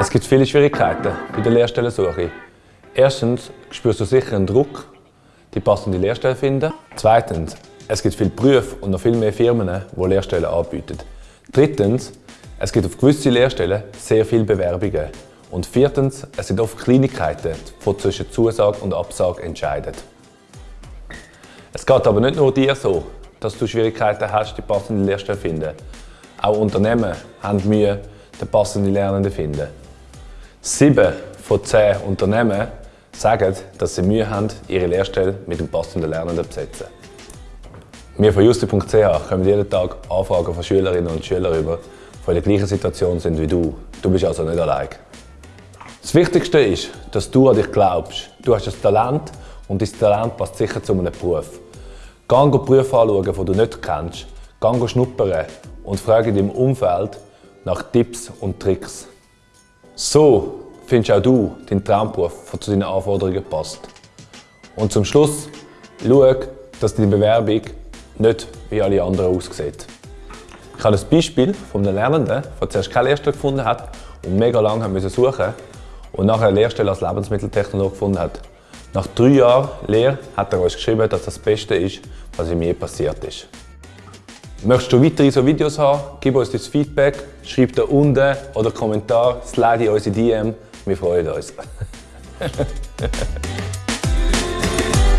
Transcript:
Es gibt viele Schwierigkeiten bei der Lehrstellensuche. Erstens spürst du sicher einen Druck, die passende Lehrstelle finden. Zweitens, es gibt viele Berufe und noch viel mehr Firmen, die Lehrstellen anbieten. Drittens, es gibt auf gewisse Lehrstellen sehr viele Bewerbungen. Und viertens, es sind oft Kleinigkeiten, die zwischen Zusage und Absage entscheiden. Es geht aber nicht nur dir so, dass du Schwierigkeiten hast, die passende Lehrstelle zu finden. Auch Unternehmen haben Mühe, den passenden Lernenden zu finden. Sieben von zehn Unternehmen sagen, dass sie Mühe haben, ihre Lehrstelle mit dem passenden Lernenden zu besetzen. Wir von justi.ch kommen jeden Tag Anfragen von Schülerinnen und Schülern über, die in der gleichen Situation sind wie du. Du bist also nicht allein. Das Wichtigste ist, dass du an dich glaubst. Du hast ein Talent und dein Talent passt sicher zu einem Beruf. Geh Berufe anschauen, die du nicht kennst. Geh schnuppern und frage in deinem Umfeld nach Tipps und Tricks. So findest auch du deinen Traumberuf, der zu deinen Anforderungen passt. Und zum Schluss, schau, dass deine Bewerbung nicht wie alle anderen aussieht. Ich habe ein Beispiel von einem Lernenden, der zuerst keine Lehrstelle gefunden hat und mega lange suchen musste und nachher eine Lehrstelle als Lebensmitteltechnologe gefunden hat. Nach drei Jahren Lehre hat er uns geschrieben, dass das das Beste ist, was ihm je passiert ist. Möchtest du weitere so Videos haben? Gib uns dein Feedback, schreib da unten oder Kommentar, slide in unsere DM. Wir freuen uns.